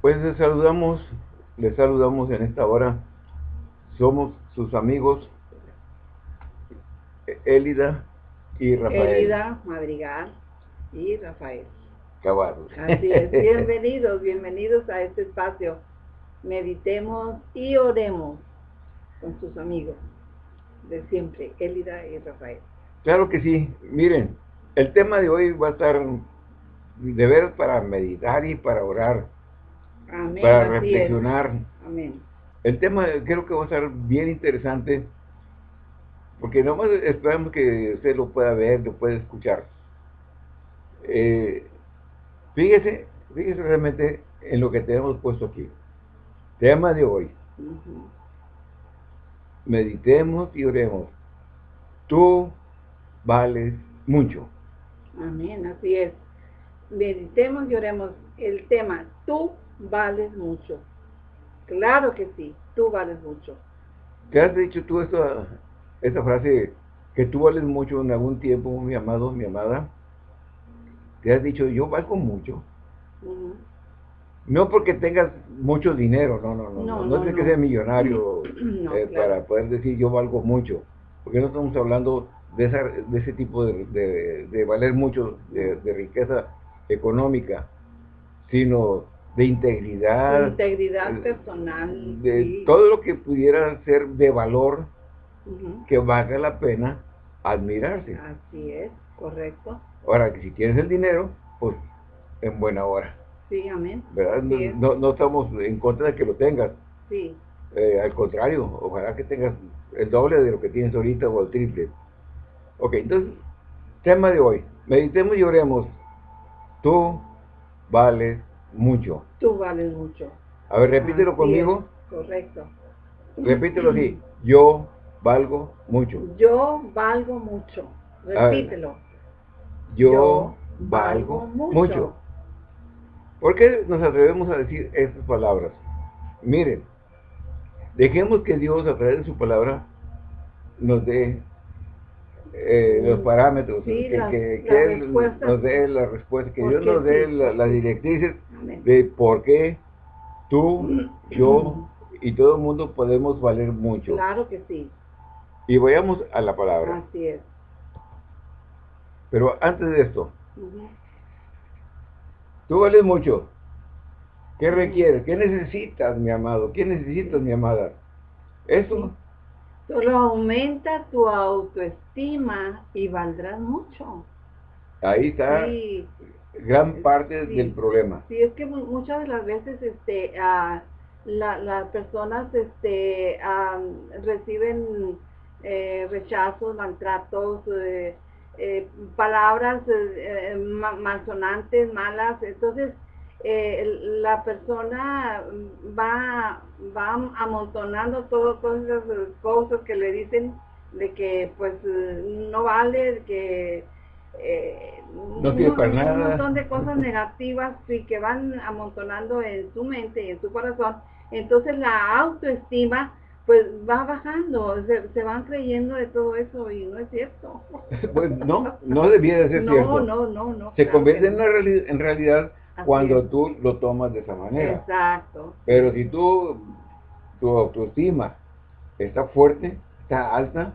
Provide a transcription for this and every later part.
Pues les saludamos, les saludamos en esta hora. Somos sus amigos Élida y Rafael. Élida, Madrigal y Rafael. Caballos. Así es, bienvenidos, bienvenidos a este espacio. Meditemos y oremos con sus amigos de siempre, Élida y Rafael. Claro que sí. Miren, el tema de hoy va a estar de ver para meditar y para orar. Amén. para reflexionar. Amén. El tema creo que va a estar bien interesante, porque nomás esperamos que usted lo pueda ver, lo pueda escuchar. Eh, fíjese, fíjese realmente en lo que tenemos puesto aquí. Tema de hoy. Meditemos y oremos. Tú vales mucho. Amén, así es. Meditemos y oremos el tema, tú vales mucho. Claro que sí, tú vales mucho. ¿Te has dicho tú esta, esta frase que tú vales mucho en algún tiempo, mi amado, mi amada? ¿Te has dicho yo valgo mucho? No porque tengas mucho dinero, no, no, no. No, No, no, no, es que no. sea millonario No, eh, claro. para poder decir yo valgo mucho. Porque no estamos hablando de, esa, de ese tipo de, de- de valer mucho, de, de riqueza económica, sino de integridad, Integridad eh, personal. de sí. todo lo que pudiera ser de valor que valga la pena admirarse. Así es, correcto. Ahora, que si tienes el dinero, pues en buena hora, Sí, amén. ¿verdad? No, Así es. no- no estamos en contra de que lo tengas, Sí, eh, al contrario, ojalá que tengas el doble de lo que tienes ahorita o el triple. Ok, entonces, tema de hoy, meditemos y oremos, tú vales mucho. tú vales mucho. A ver, repítelo conmigo, Correcto. repítelo así, yo valgo mucho, Yo valgo mucho. Repítelo. yo, Yo valgo valgo mucho. mucho. ¿Por qué nos atrevemos a decir estas palabras? Miren, dejemos que Dios a través de su palabra nos dé eh, los parámetros, Sí, que, las que Él nos dé la respuesta, que ¿Por Dios nos dé la- ¿Por las directrices. De por qué tú, yo y todo el mundo podemos valer mucho. Claro que sí. Y vayamos a la palabra. Así es. Pero antes de esto, tú vales mucho. ¿Qué requieres? ¿Qué necesitas, mi amado? ¿Qué necesitas, mi amada? Eso, Solo aumenta tu autoestima y valdrás mucho. ahí está Sí, gran parte Sí. del problema. sí, es que mu- muchas de las veces este, la- las personas este, reciben eh, rechazos, maltratos, eh, eh, palabras eh, ma- malsonantes, malas. Entonces, la persona va, va amontonando todo, todas esas cosas que le dicen de que pues no vale, de que eh, No sirve para un nada. montón de cosas negativas y que van amontonando en su mente y en su corazón. Entonces la autoestima pues va bajando, se, se van creyendo de todo eso y no es cierto. Pues no, no debiera de ser no, cierto. no, no, no. Se claro convierte en, una reali- en realidad Así cuando es. tú lo tomas de esa manera. Exacto. Pero si tú, tu autoestima está fuerte, está alta,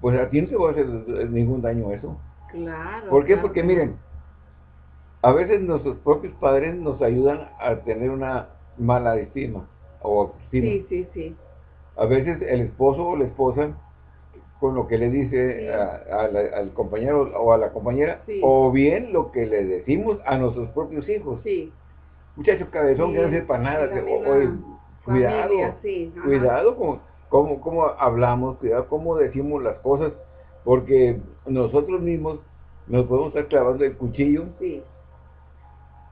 pues a ti no te va a hacer ningún daño eso. Claro. ¿Por qué? claro Porque que miren, a veces nuestros propios padres nos ayudan a tener una mala estima o autoestima. Sí, sí, sí. A veces el esposo o la esposa con lo que le dice Sí. a- a la- al compañero o a la compañera, Sí. o bien lo que le decimos a nuestros propios hijos. Sí. Muchachos cabezón Sí, que no sepa nada, que, oye, cuidado, cuidado con cómo, cómo hablamos, cuidado cómo decimos las cosas, porque nosotros mismos nos podemos estar clavando el cuchillo Sí,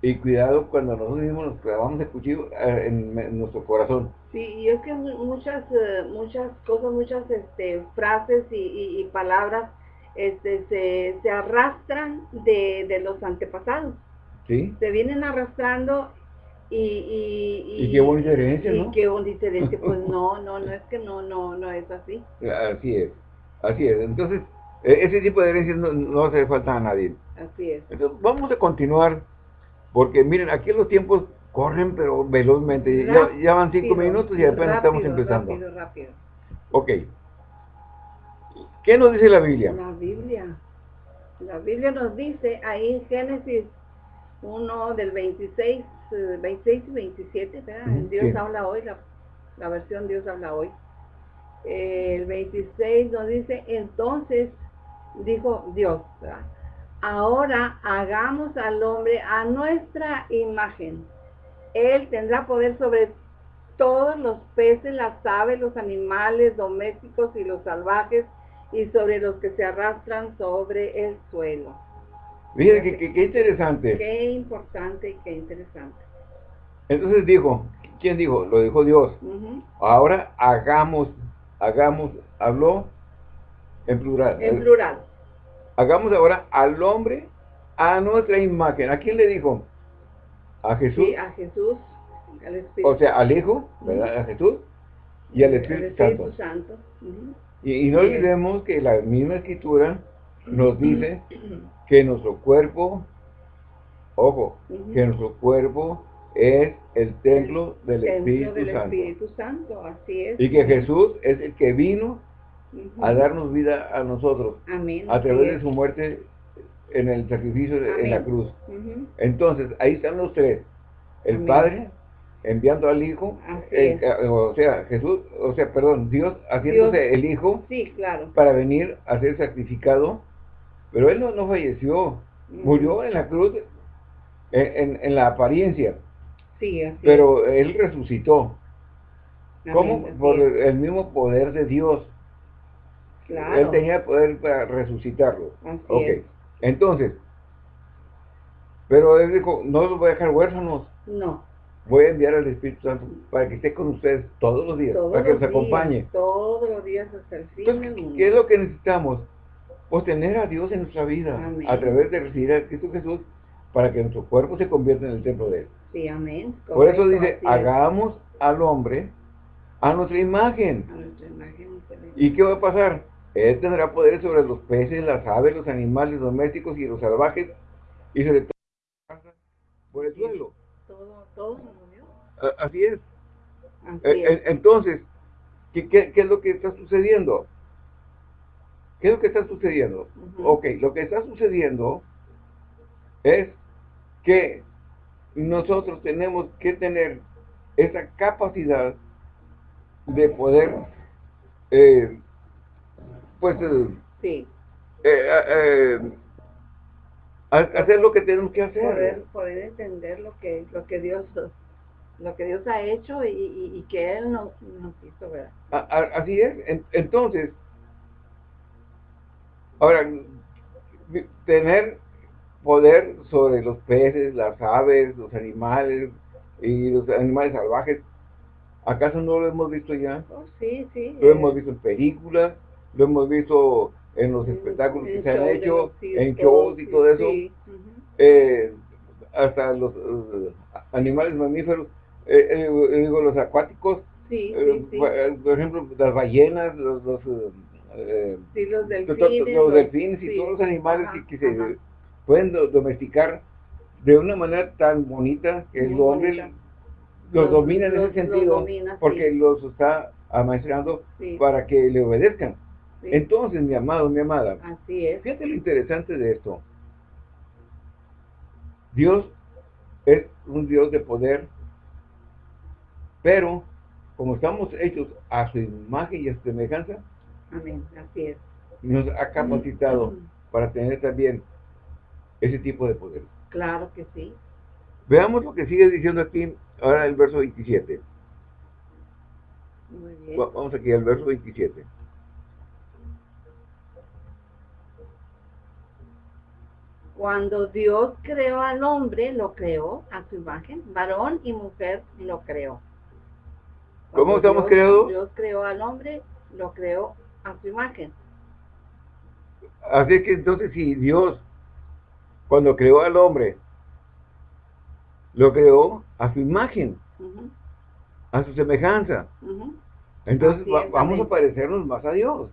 y cuidado cuando nosotros mismos nos clavamos el cuchillo eh, en, en nuestro corazón. sí, y es que mu- muchas, eh, muchas cosas, muchas este, frases y, y- y palabras este, se, se arrastran de, de los antepasados. ¿Sí? Se vienen arrastrando y... Y, Y qué bonita herencia, y ¿no? qué bonita herencia. Pues no, no, no es que no, no, no es así. Así es, así es. Entonces, e- ese tipo de herencias no, no hace falta a nadie. Así es. Entonces, vamos a continuar, porque miren, aquí los tiempos corren pero velozmente. ya, van cinco minutos y apenas estamos empezando. Rápido, rápido. Ok. ¿Qué nos dice la Biblia? La Biblia. La Biblia nos dice ahí en Génesis 1 del 26, 26 y 27, ¿verdad? Dios habla hoy, la, versión Dios habla hoy. El 26 nos dice, entonces dijo Dios, ahora hagamos al hombre a nuestra imagen. Él tendrá poder sobre todos los peces, las aves, los animales domésticos y los salvajes, y sobre los que se arrastran sobre el suelo. Mire, qué, interesante. Qué importante y qué interesante. Entonces dijo, ¿quién dijo? Lo dijo Dios. Ahora hagamos, hagamos, habló en plural. En plural. Hagamos ahora al hombre a nuestra imagen. ¿A quién le dijo? A Jesús. Sí, a Jesús. Al Espíritu. O sea, al Hijo, ¿verdad? A Jesús y al Espíritu, Santo. Santo. Y, no olvidemos que la misma escritura nos dice que nuestro cuerpo, ojo, que nuestro cuerpo es el templo del, Espíritu, Santo. Así es. Y que Jesús es el que vino a darnos vida a nosotros. A través de su muerte en el sacrificio en la cruz. Entonces, ahí están los tres. El Padre, enviando al Hijo, o sea, Jesús, o sea, perdón, Dios haciéndose el Hijo sí, claro. para venir a ser sacrificado, pero Él no, no falleció, murió en la cruz en, en, la apariencia, sí, pero Él resucitó. ¿Cómo? Por el mismo poder de Dios. Claro. Él tenía poder para resucitarlo. ok, entonces, pero Él dijo, no los voy a dejar huérfanos. No voy a enviar al Espíritu Santo para que esté con ustedes todos los días, para que nos acompañe. Todos los días hasta el fin. Entonces, ¿qué es lo que necesitamos? Pues tener a Dios en nuestra vida, a través de recibir a Cristo Jesús, para que nuestro cuerpo se convierta en el templo de Él. Sí, amén. Por eso dice, hagamos al hombre a nuestra imagen. A nuestra imagen. ¿Y qué va a pasar? Él tendrá poder sobre los peces, las aves, los animales domésticos y los salvajes, y sobre todo por el suelo todo, Así es. Eh, entonces, ¿qué, ¿qué, es lo que está sucediendo? ¿Qué es lo que está sucediendo? Ok, lo que está sucediendo es que nosotros tenemos que tener esa capacidad de poder, eh, pues, eh, sí. eh, hacer lo que tenemos que hacer. Poder, poder entender lo que, lo que Dios lo que Dios ha hecho y, que Él nos, nos hizo, ¿verdad? así es. entonces, ahora, tener poder sobre los peces, las aves, los animales y los animales salvajes, ¿acaso no lo hemos visto ya? Oh, sí, sí. Lo hemos visto en películas, lo hemos visto en los espectáculos que se han hecho, en shows y todo eso, eh, hasta los uh, animales mamíferos, eh, eh, digo, los acuáticos, por ejemplo, las ballenas, los, los, los delfines, y todos los animales que, se pueden domesticar de una manera tan bonita que el hombre los, domina en ese sentido, porque los está amaestrando para que le obedezcan. Entonces, mi amado, mi amada, Así es. fíjate lo interesante de esto. Dios es un Dios de poder, pero como estamos hechos a su imagen y a su semejanza, Amén. Así es. nos ha capacitado para tener también ese tipo de poder. Claro que sí. Veamos lo que sigue diciendo aquí, ahora el verso 27. Muy bien. Vamos aquí al verso 27. Cuando Dios creó al hombre, lo creó a su imagen, varón y mujer lo creó. ¿Cómo estamos creados? Dios creó al hombre, lo creó a su imagen. Así que entonces si Dios, cuando creó al hombre, lo creó a su imagen, a su semejanza. Entonces vamos a parecernos más a Dios.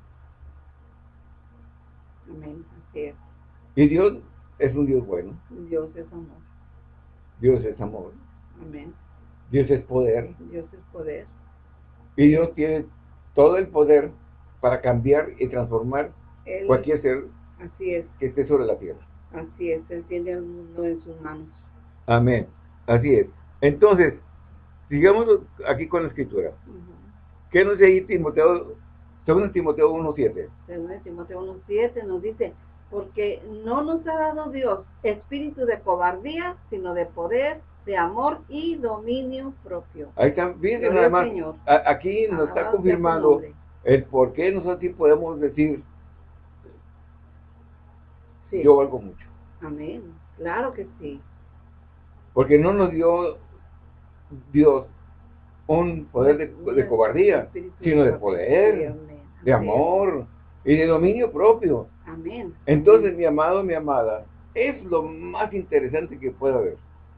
Amén, así es. Y Dios es un Dios bueno. Dios es amor. Dios es amor. Amén. Dios es poder. Dios es poder. Y Dios tiene todo el poder para cambiar y transformar cualquier ser así es. que esté sobre la tierra. Así es, Él tiene el mundo en sus manos. Amén. Así es. Entonces, sigamos aquí con la escritura. ¿Qué nos dice Timoteo, según Timoteo 1.7? Según Timoteo 1.7 nos dice, porque no nos ha dado Dios espíritu de cobardía, sino de poder, de amor y dominio propio. Ahí también, además, aquí nos está confirmando el por qué nosotros podemos decir, yo valgo mucho. Amén, claro que sí. Porque no nos dio Dios un poder de, cobardía, sino de poder, de amor y de dominio propio. Amén. Entonces, mi amado, mi amada, es lo más interesante que pueda haber.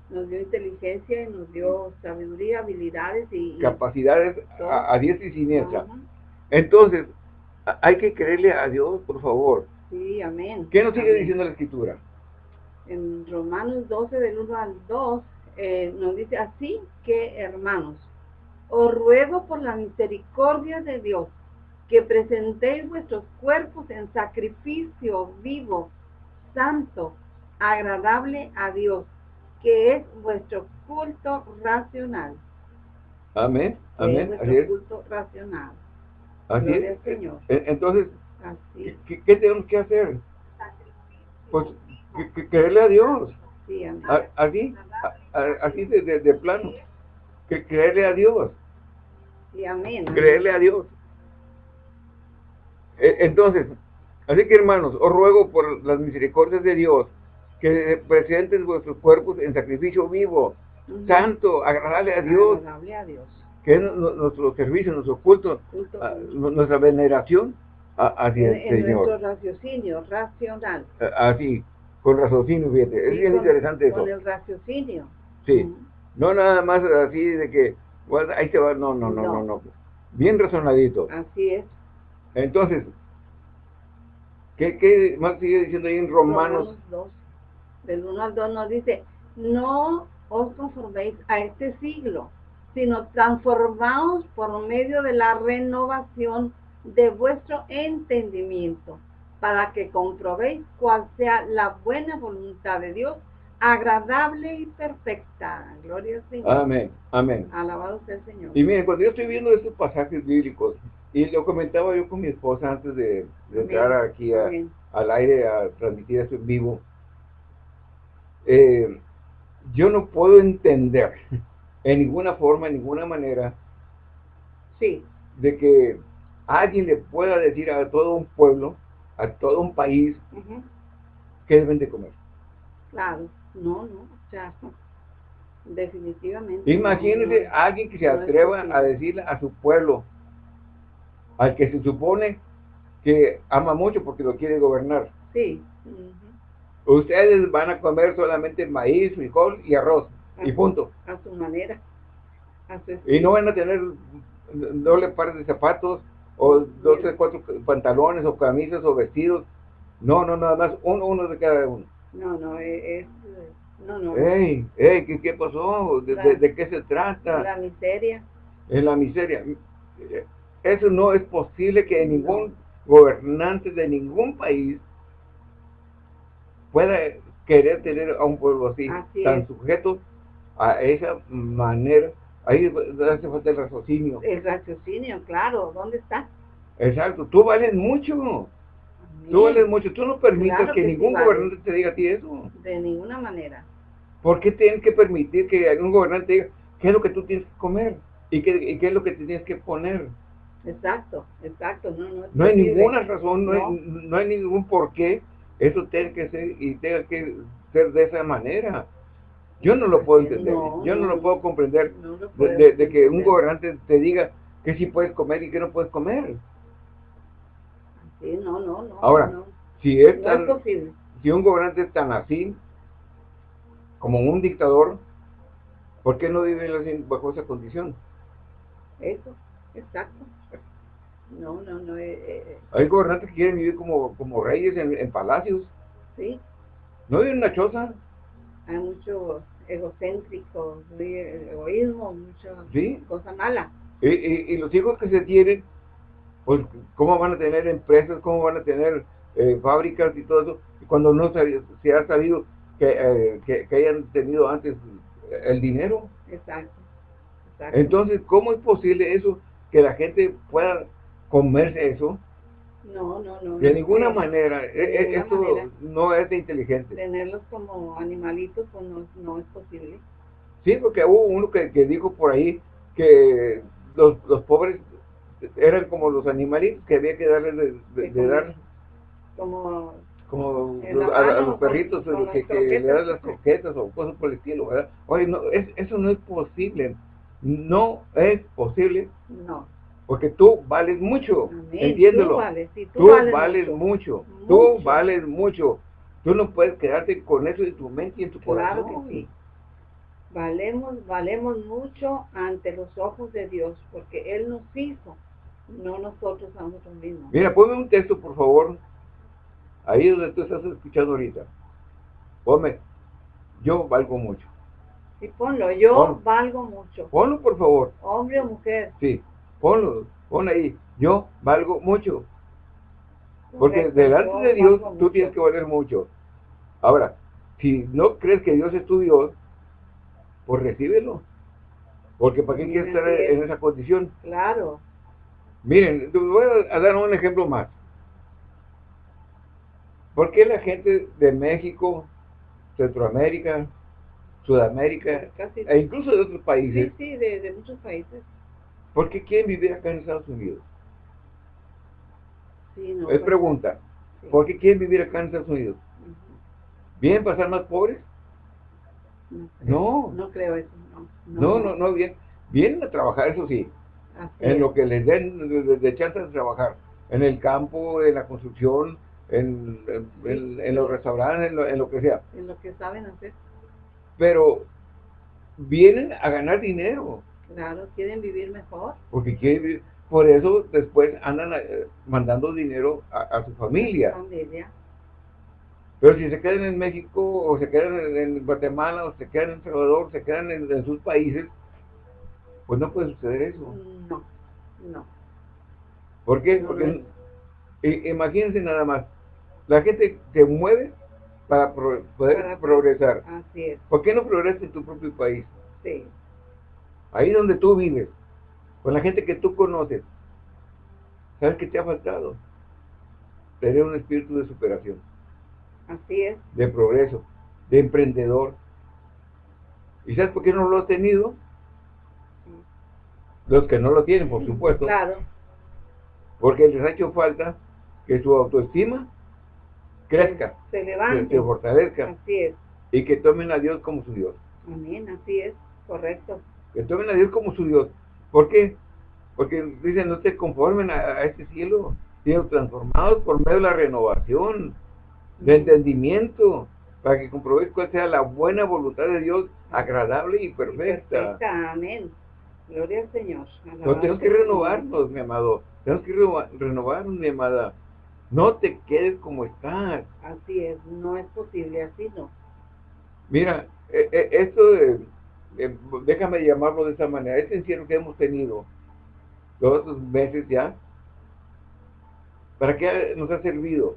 Nos dio inteligencia y nos dio sabiduría, habilidades y... Capacidades a, diestra y siniestra. Entonces, hay que creerle a Dios, por favor. Sí, amén. ¿Qué nos sigue diciendo la Escritura? En Romanos 12, del 1 al 2, eh, nos dice, así que, hermanos, os ruego por la misericordia de Dios, que presentéis vuestros cuerpos en sacrificio vivo, santo, agradable a Dios, que es vuestro culto racional. Amén, amén. vuestro culto racional. Así es. Señor. E, entonces, ¿qué, tenemos que hacer? Pues que, creerle a Dios. Sí, amén. así, así de, de, plano. Que creerle a Dios. Sí, amén. Creerle a Dios. E, entonces, así que hermanos, os ruego por las misericordias de Dios que presenten vuestros cuerpos en sacrificio vivo, santo, agradable a Dios. Agradable a Dios. Que es nuestro servicio, nuestro culto, nuestra veneración hacia el Señor. Nuestro raciocinio racional. Así, con raciocinio, fíjate. es bien interesante eso. Con el raciocinio. Sí. No nada más así de que, bueno, ahí se va, no, no, no, no, no. Bien razonadito. Así es. Entonces, ¿qué, qué más sigue diciendo ahí en Romanos? Romanos 2, del 1 al 2 nos dice, no os conforméis a este siglo, sino transformaos por medio de la renovación de vuestro entendimiento, para que comprobéis cuál sea la buena voluntad de Dios, agradable y perfecta. Gloria al Señor. Amén, amén. Alabado sea el Señor. Y miren, cuando yo estoy viendo estos pasajes bíblicos, y lo comentaba yo con mi esposa antes de, entrar aquí al aire a transmitir esto en vivo, eh, yo no puedo entender en ninguna forma, en ninguna manera, sí. de que alguien le pueda decir a todo un pueblo, a todo un país, que deben de comer. Claro, no, no, sea, definitivamente. Imagínese a alguien que se atreva a decirle a su pueblo, al que se supone que ama mucho porque lo quiere gobernar. Sí. Ustedes van a comer solamente maíz, frijol y arroz, y punto. A su manera. y no van a tener doble par de zapatos, o dos, tres, cuatro pantalones, o camisas, o vestidos. No, no, nada más uno, uno de cada uno. No, no, es... No, no. Ey, ey, ¿qué, qué pasó? ¿De, qué se trata? La miseria. En la miseria. Eso no es posible que ningún gobernante de ningún país pueda querer tener a un pueblo así, tan sujeto a esa manera. Ahí hace falta el raciocinio. El raciocinio, claro, ¿dónde está? Exacto, tú vales mucho. Tú vales mucho, tú no permites que, ningún gobernante te diga a ti eso. De ninguna manera. ¿Por qué tienes que permitir que algún gobernante diga qué es lo que tú tienes que comer? ¿Y qué, y qué es lo que te tienes que poner? Exacto, exacto. No, no, no hay ninguna razón, no, Hay, no hay ningún por qué eso tiene que ser y tenga que ser de esa manera. Yo no lo puedo entender, yo no, lo puedo comprender de, que un gobernante te diga que sí puedes comer y que no puedes comer. Sí, no, no, no. Ahora, si es, tan, si un gobernante es tan así, como un dictador, ¿por qué no vive bajo esa condición? Eso, exacto. No, no, no. Eh, eh, Hay gobernantes que quieren vivir como, como reyes en, palacios. Sí. ¿No viven en una choza? Hay mucho egocéntricos, muy egoísmo, mucha ¿Sí? cosa mala. Y, y, y los hijos que se tienen, pues, ¿cómo van a tener empresas? ¿Cómo van a tener eh, fábricas y todo eso? Cuando no se, se ha sabido que, eh, que, que hayan tenido antes el dinero. Exacto. exacto. Entonces, ¿cómo es posible eso? Que la gente pueda comerse eso. No, no, no. De no ninguna manera. De E- e- ninguna Esto manera. no es de inteligente. Tenerlos como animalitos, pues no, no es posible. Sí, porque hubo uno que, que dijo por ahí que los, los pobres eran como los animalitos que había que darles de, de- dar. Como, como a, los con- perritos con que, las que le das las croquetas o cosas por el estilo, ¿verdad? Oye, no, es- eso no es posible. No es posible no. Porque tú vales mucho. Amén. Entiéndelo. Tú vales, sí, tú, Tú vales, vales mucho. mucho. Tú vales mucho. Tú no puedes quedarte con eso en tu mente y en tu Claro corazón. que sí. Valemos, valemos mucho ante los ojos de Dios, porque Él nos hizo, no nosotros a nosotros mismos. Mira, ponme un texto, por favor. Ahí donde tú estás escuchando ahorita. Ponme. Yo valgo mucho. Y ponlo, yo Pon. valgo mucho, Ponlo, por favor. hombre o mujer. Sí. Ponlo. Pon ahí. Yo valgo mucho. Porque Correcto, delante de Dios tú mucho. tienes que valer mucho. Ahora, si no crees que Dios es tu Dios, pues recíbelo. Porque ¿para qué Sí, quieres estar en esa condición? Claro, Miren, voy a- dar un ejemplo más. ¿Por qué la gente de México, Centroamérica, Sudamérica, casi. e incluso de otros Sí, países, sí, de, de muchos países. ¿Por qué quieren vivir acá en Estados Unidos? Sí, no, Es pues, pregunta. sí. ¿Por qué quieren vivir acá en Estados Unidos? ¿Vienen pasar más pobres? No, No, no creo eso, no. no, no, no, bien. Vienen a trabajar, eso sí, Así en es. lo que les den de, de- de chance de trabajar, en el campo, en la construcción, en, en- en- en los restaurantes, en lo, en lo que sea. En lo que saben hacer. Pero vienen a ganar dinero, Claro, quieren vivir mejor. porque quieren vivir- por eso después andan eh, mandando dinero a, a su familia. Familia. Pero si se quedan en México, o se quedan en, en Guatemala, o se quedan en Salvador, se quedan en, en sus países, pues no puede suceder eso. No, no. ¿Por qué? No, Porque imagínense nada más, la gente se mueve para pro- poder Para- progresar. Así es, ¿Por qué no progresas en tu propio país? sí. Ahí donde tú vives, con la gente que tú conoces. ¿Sabes qué te ha faltado? Tener un espíritu de superación, Así es. de progreso, de emprendedor. ¿Y sabes por qué no lo has tenido? Los que no lo tienen, por supuesto. Claro, Porque les ha hecho falta que su autoestima crezca, se que levante. se fortalezca Así es. y que tomen a Dios como su Dios. Amén, así es. Correcto. Que tomen a Dios como su Dios. ¿Por qué? Porque dicen, no te conformen a, a este cielo, sino transformados por medio de la renovación, de entendimiento, para que comprobéis cuál sea la buena voluntad de Dios, agradable y perfecta. Perfecta, amén. Gloria al Señor. No, tenemos que renovarnos, mi amado. Tenemos que reno- renovarnos, mi amada. No te quedes como estás. Así es, no es posible, así no. Mira, eh, eh, esto de, de- déjame llamarlo de esa manera, este encierro que hemos tenido todos estos meses ya, ¿para qué nos ha servido?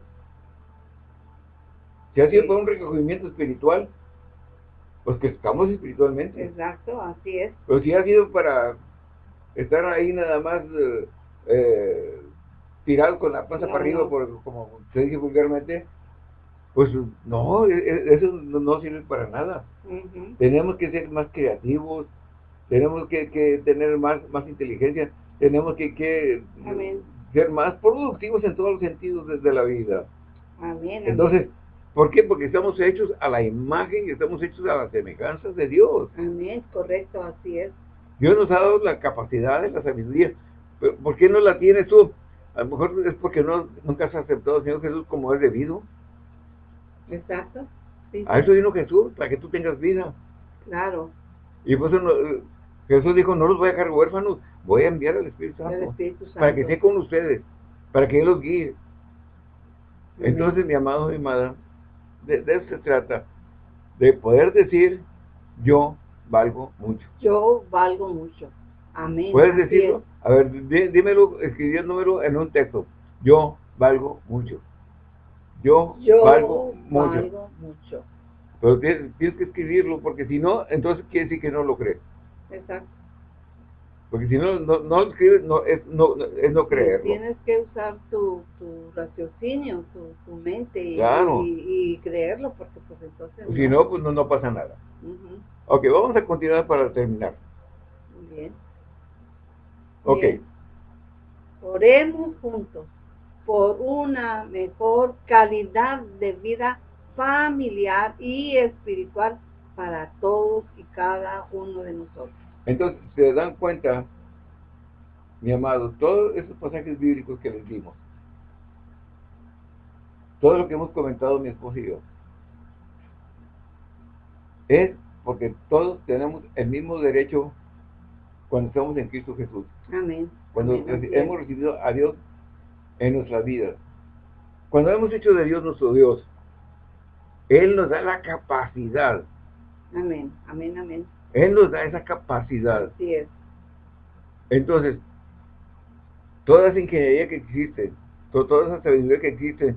Si ha sido Sí. para un recogimiento espiritual, pues que estamos espiritualmente. Exacto, así es. Pero si ha sido para estar ahí nada más eh, eh, tirado con la panza No, para arriba, no. por, como se dice vulgarmente, pues no, e- e- eso no sirve para nada. Tenemos que ser más creativos, tenemos que, que tener más, más inteligencia, tenemos que, que Amén. ser más productivos en todos los sentidos de, de la vida. Amén. amén. Entonces, ¿por qué? Porque estamos hechos a la imagen y estamos hechos a la semejanza de Dios. Amén, correcto, así es. Dios nos ha dado la capacidad, la sabiduría. ¿Por qué no la tienes tú? A lo mejor es porque no, nunca has aceptado al Señor Jesús como es debido. Exacto. Sí, A eso vino Jesús, para que tú tengas vida. claro. Y por eso no- Jesús dijo, no los voy a dejar huérfanos, voy a enviar al Espíritu Santo. Espíritu Santo. Para que esté con ustedes, para que Él los guíe. Entonces, mi amado, mi amada, de, de eso se trata. De poder decir, yo valgo mucho. Yo valgo mucho. Amén. ¿Puedes decirlo? A ver, dímelo escribiéndomelo en un texto. Yo valgo mucho. Yo, valgo, mucho. Pero tienes, que escribirlo, porque si no, entonces quiere decir que no lo crees. Exacto. Porque si no, no, no escribes, no, es, no, es no creerlo. Tienes que usar tu, tu raciocinio, tu, mente y, y, creerlo, porque pues entonces... Si no, pues no, pasa nada. Ok, vamos a continuar para terminar. Bien. Ok. Oremos juntos por una mejor calidad de vida familiar y espiritual para todos y cada uno de nosotros. Entonces, se dan cuenta, mi amado, todos esos pasajes bíblicos que les dimos, todo lo que hemos comentado mi esposo y yo, es porque todos tenemos el mismo derecho cuando estamos en Cristo Jesús. Amén. Cuando hemos recibido a Dios en nuestra vida. Cuando hemos hecho de Dios nuestro Dios, Él nos da la capacidad. Amén, amén, amén. Él nos da esa capacidad. Así es. Entonces, toda esa ingeniería que existe, toda esa sabiduría que existe,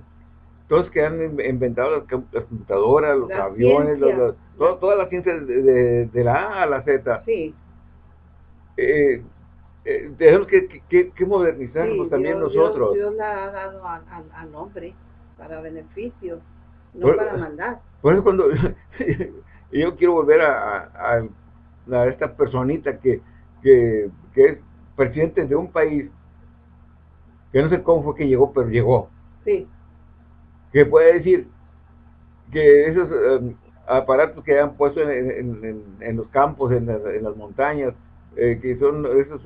todos que han inventado las, computadoras, los aviones, toda la ciencia de, de, la A a la Z. Sí. Eh, eh, tenemos que, que, modernizarnos también nosotros. Dios, la ha dado al hombre para beneficio, no para maldad. Por eso cuando yo quiero volver a, a, esta personita que, que, es presidente de un país, que no sé cómo fue que llegó, pero llegó. Sí. Que puede decir que esos eh, aparatos que han puesto en, en, los campos, en las montañas, eh, que son esos,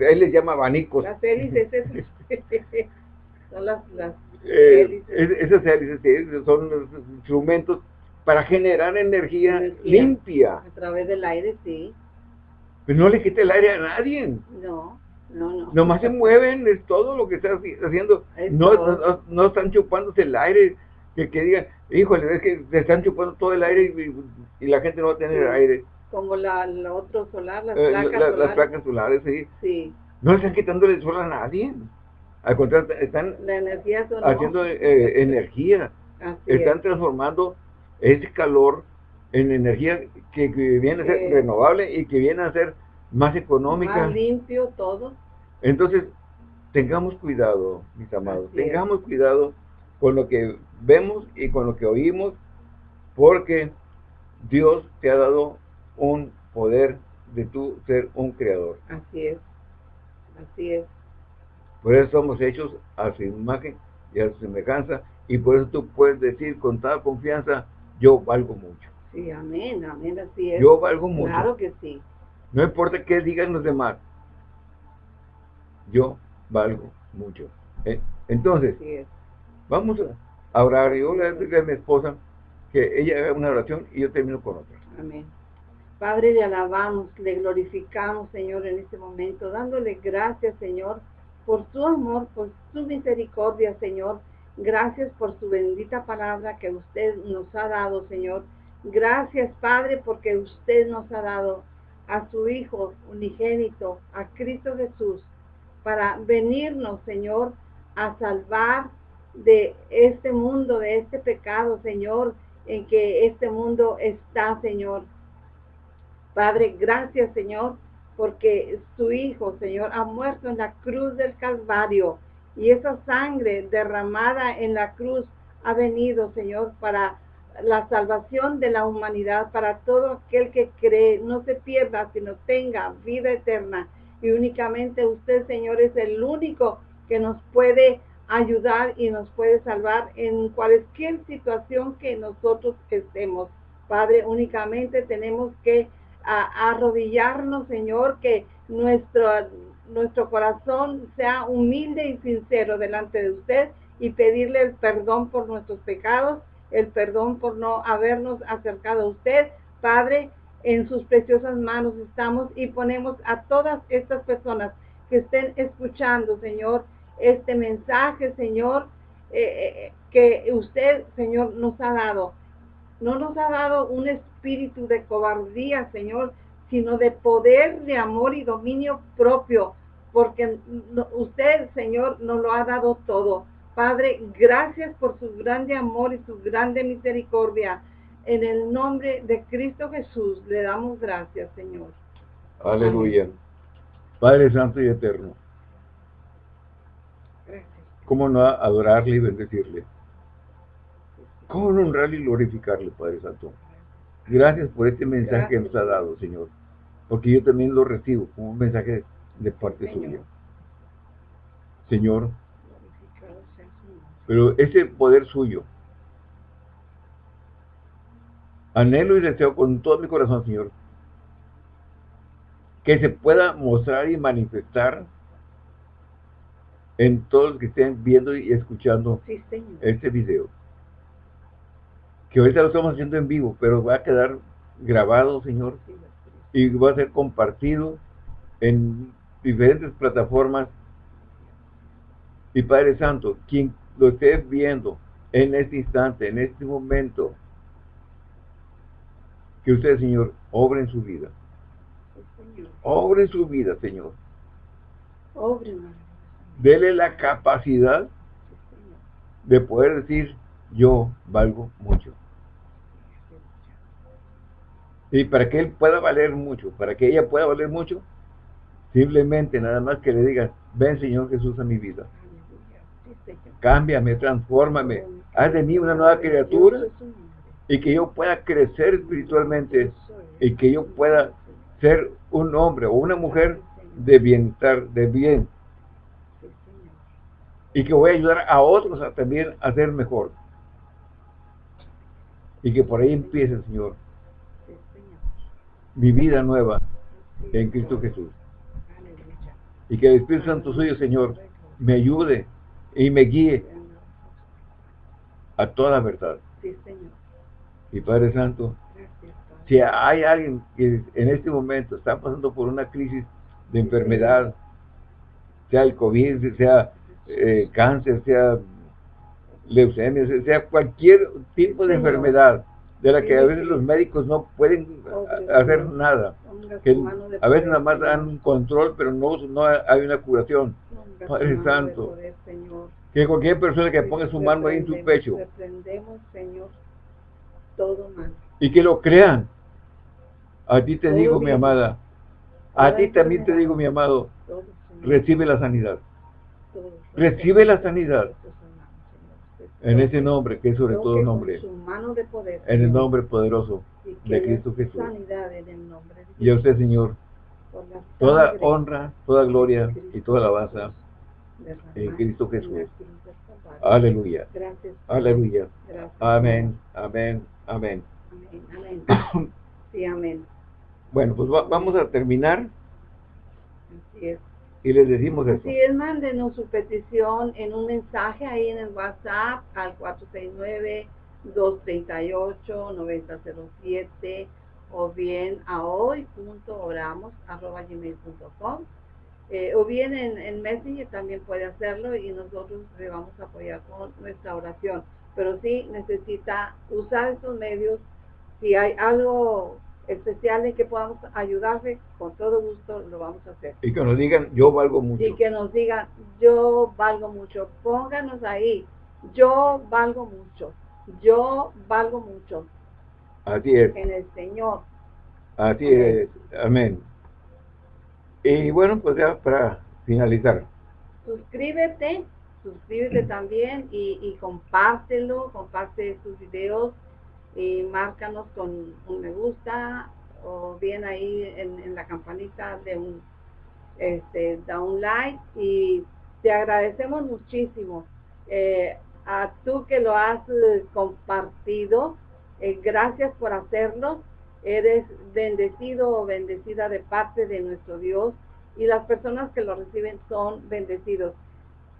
él les llama abanicos. Las hélices, son las, las eh, Esas hélices son instrumentos para generar energía, limpia. A través del aire, sí. Pero no le quite el aire a nadie. No, no, no. Nomás se mueven, es todo lo que están haciendo. No, no, están chupándose el aire. Que, que digan, híjole, es que se están chupando todo el aire y, la gente no va a tener aire. Como la, la otro solar, las eh, placas solares. Las placas solares, sí. Sí. No están quitándole el sol a nadie. Al contrario, están haciendo eh, energía. están transformando ese calor en energía que, viene a ser renovable y que viene a ser más económica. Más limpio todo. Entonces, tengamos cuidado, mis amados. tengamos cuidado con lo que vemos y con lo que oímos, porque Dios te ha dado un poder de tu ser un creador. Así es, así es. Por eso somos hechos a su imagen y a su semejanza, y por eso tú puedes decir con toda confianza, yo valgo mucho. Sí, amén, amén, así es. Yo valgo mucho. Claro que sí. No importa qué digan los demás, yo valgo mucho. ¿eh? Entonces, vamos a orar. Yo le voy a mi esposa que ella haga una oración y yo termino con otra. Amén. Padre, le alabamos, le glorificamos, Señor, en este momento, dándole gracias, Señor, por su amor, por su misericordia, Señor. Gracias por su bendita palabra que usted nos ha dado, Señor. Gracias, Padre, porque usted nos ha dado a su Hijo unigénito, a Cristo Jesús, para venirnos, Señor, a salvar de este mundo, de este pecado, Señor, en que este mundo está, Señor. Padre, gracias Señor, porque su Hijo, Señor, ha muerto en la cruz del Calvario y esa sangre derramada en la cruz ha venido, Señor, para la salvación de la humanidad, para todo aquel que cree, no se pierda, sino tenga vida eterna. Y únicamente usted, Señor, es el único que nos puede ayudar y nos puede salvar en cualquier situación que nosotros estemos. Padre, únicamente tenemos que a, arrodillarnos, Señor, que nuestro, nuestro corazón sea humilde y sincero delante de usted y pedirle el perdón por nuestros pecados, el perdón por no habernos acercado a usted. Padre, en sus preciosas manos estamos y ponemos a todas estas personas que estén escuchando, Señor, este mensaje, Señor, eh, eh, que usted, Señor, nos ha dado. No nos ha dado un espíritu de cobardía, Señor, sino de poder, de amor y dominio propio, porque usted, Señor, nos lo ha dado todo. Padre, gracias por su grande amor y su grande misericordia. En el nombre de Cristo Jesús le damos gracias, Señor. Aleluya. Padre Santo y Eterno. ¿Cómo no adorarle y bendecirle? ¿Cómo honrarle y glorificarle, Padre Santo? Gracias por este mensaje que nos ha dado, Señor. Porque yo también lo recibo como un mensaje de parte suya. Señor, pero ese poder suyo, anhelo y deseo con todo mi corazón, Señor, que se pueda mostrar y manifestar en todos los que estén viendo y escuchando este video. Que ahorita lo estamos haciendo en vivo, pero va a quedar grabado, Señor, y va a ser compartido en diferentes plataformas. Y Padre Santo, quien lo esté viendo en este instante, en este momento, que usted, Señor, obre en su vida. Obre en su vida, Señor. Obre, dele la capacidad de poder decir, yo valgo mucho. Y para que él pueda valer mucho, para que ella pueda valer mucho, simplemente nada más que le diga, ven Señor Jesús a mi vida. Cámbiame, transfórmame, haz de mí una nueva criatura y que yo pueda crecer espiritualmente y que yo pueda ser un hombre o una mujer de bienestar, de bien, y que voy a ayudar a otros a también a ser mejor. Y que por ahí empiece, Señor, mi vida nueva en Cristo Jesús. Y que el Espíritu Santo suyo, Señor, me ayude y me guíe a toda verdad. Y Padre Santo, si hay alguien que en este momento está pasando por una crisis de enfermedad, sea el COVID, sea eh, cáncer, sea leucemia, sea cualquier tipo de enfermedad de la que a veces los médicos no pueden hacer nada. Que a veces nada más dan un control, pero no, no hay una curación. Padre Santo, que cualquier persona que ponga su mano ahí en su pecho. y que lo crean. A ti te digo, mi amada, a ti también te digo, mi amado, recibe la sanidad. Recibe la sanidad en ese nombre, que es sobre todo nombre. En el nombre poderoso de Cristo Jesús. Y a usted, Señor, toda honra, toda gloria y toda alabanza en Cristo Jesús. Aleluya. Aleluya. Amén. Amén. Amén. Sí, amén. Bueno, pues vamos a terminar. Así es y les decimos eso. Sí, es, mándenos su petición en un mensaje ahí en el WhatsApp al 469-238-9007 o bien a hoy.oramos.gmail.com eh, o bien en, en Messenger también puede hacerlo y nosotros le vamos a apoyar con nuestra oración. Pero sí necesita usar estos medios. Si hay algo especial en que podamos ayudarle, con todo gusto lo vamos a hacer. Y que nos digan, yo valgo mucho. Y que nos digan, yo valgo mucho. Pónganos ahí, yo valgo mucho. Yo valgo mucho. Así es. En el Señor. Así es. Amén. Y bueno, pues ya para finalizar. Suscríbete, suscríbete también y, y compártelo, comparte sus videos y márcanos con un me gusta o bien ahí en, la campanita de un este da un like y te agradecemos muchísimo. Eh, a tú que lo has eh, compartido eh, gracias por hacerlo. Eres bendecido o bendecida de parte de nuestro Dios y las personas que lo reciben son bendecidos.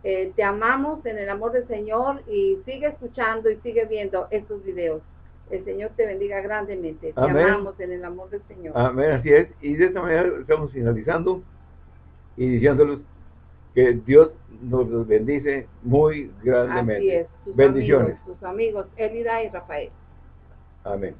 Te amamos en el amor del Señor y sigue escuchando y sigue viendo estos videos el Señor te bendiga grandemente. Te amamos en el amor del Señor. Amén, así es. Y de esta manera estamos finalizando y diciéndoles que Dios nos bendice muy grandemente. Así es. Bendiciones. sus amigos, Elida y Rafael. Amén.